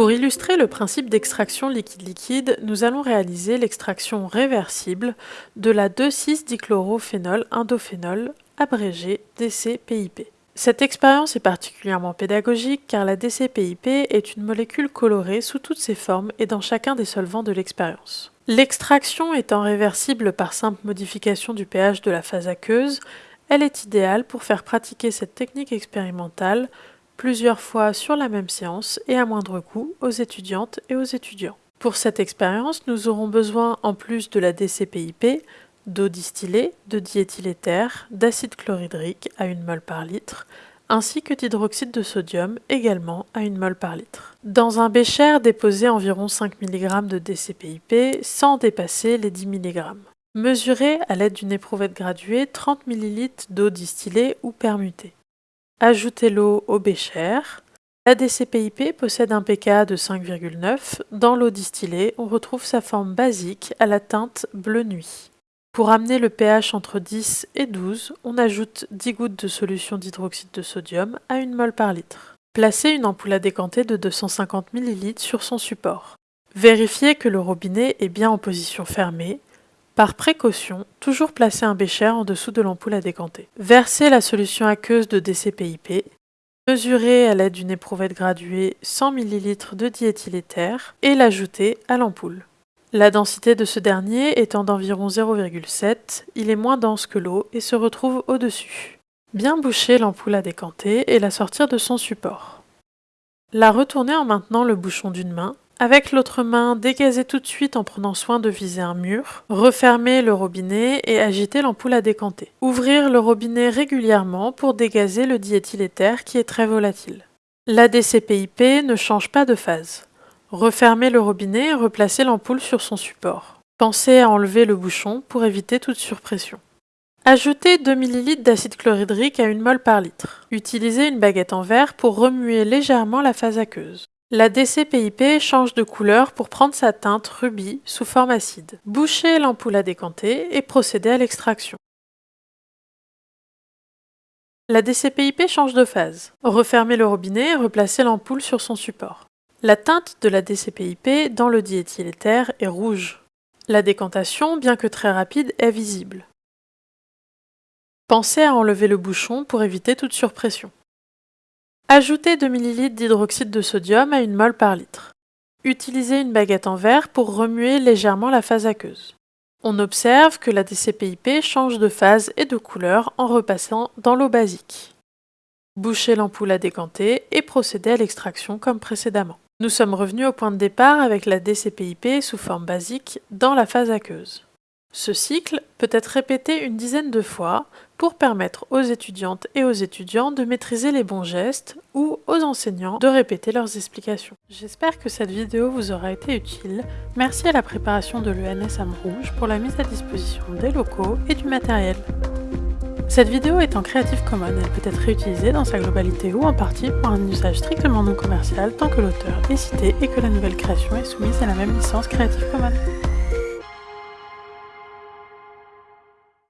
Pour illustrer le principe d'extraction liquide-liquide, nous allons réaliser l'extraction réversible de la 2,6-dichlorophénol indophénol, abrégé DCPIP. Cette expérience est particulièrement pédagogique car la DCPIP est une molécule colorée sous toutes ses formes et dans chacun des solvants de l'expérience. L'extraction étant réversible par simple modification du pH de la phase aqueuse, elle est idéale pour faire pratiquer cette technique expérimentale plusieurs fois sur la même séance et à moindre coût aux étudiantes et aux étudiants. Pour cette expérience, nous aurons besoin, en plus de la DCPIP, d'eau distillée, de diéthyléther, d'acide chlorhydrique à 1 mol par litre, ainsi que d'hydroxyde de sodium également à 1 mol par litre. Dans un bécher, déposez environ 5 mg de DCPIP sans dépasser les 10 mg. Mesurez à l'aide d'une éprouvette graduée 30 ml d'eau distillée ou permutée. Ajoutez l'eau au bécher. La DCPIP possède un pK de 5,9. Dans l'eau distillée, on retrouve sa forme basique à la teinte bleu nuit. Pour amener le pH entre 10 et 12, on ajoute 10 gouttes de solution d'hydroxyde de sodium à 1 mol par litre. Placez une ampoule à décanter de 250 ml sur son support. Vérifiez que le robinet est bien en position fermée par précaution, toujours placer un bécher en dessous de l'ampoule à décanter. Versez la solution aqueuse de DCPIP. Mesurez à l'aide d'une éprouvette graduée 100 ml de diéthyléther et l'ajouter à l'ampoule. La densité de ce dernier étant d'environ 0,7, il est moins dense que l'eau et se retrouve au-dessus. Bien boucher l'ampoule à décanter et la sortir de son support. La retourner en maintenant le bouchon d'une main avec l'autre main, dégazez tout de suite en prenant soin de viser un mur. Refermez le robinet et agitez l'ampoule à décanter. Ouvrir le robinet régulièrement pour dégazer le diéthyléther qui est très volatile. La DCPIP ne change pas de phase. Refermez le robinet et replacez l'ampoule sur son support. Pensez à enlever le bouchon pour éviter toute surpression. Ajoutez 2 ml d'acide chlorhydrique à 1 mol par litre. Utilisez une baguette en verre pour remuer légèrement la phase aqueuse. La DCPIP change de couleur pour prendre sa teinte rubis sous forme acide. Bouchez l'ampoule à décanter et procédez à l'extraction. La DCPIP change de phase. Refermez le robinet et replacez l'ampoule sur son support. La teinte de la DCPIP dans le diéthyléther est rouge. La décantation, bien que très rapide, est visible. Pensez à enlever le bouchon pour éviter toute surpression. Ajoutez 2 ml d'hydroxyde de sodium à 1 mol par litre. Utilisez une baguette en verre pour remuer légèrement la phase aqueuse. On observe que la DCPIP change de phase et de couleur en repassant dans l'eau basique. Bouchez l'ampoule à décanter et procédez à l'extraction comme précédemment. Nous sommes revenus au point de départ avec la DCPIP sous forme basique dans la phase aqueuse. Ce cycle peut être répété une dizaine de fois pour permettre aux étudiantes et aux étudiants de maîtriser les bons gestes ou aux enseignants de répéter leurs explications. J'espère que cette vidéo vous aura été utile. Merci à la préparation de l'ENS Rouge pour la mise à disposition des locaux et du matériel. Cette vidéo est en Creative Commons, elle peut être réutilisée dans sa globalité ou en partie pour un usage strictement non commercial tant que l'auteur est cité et que la nouvelle création est soumise à la même licence Creative Commons.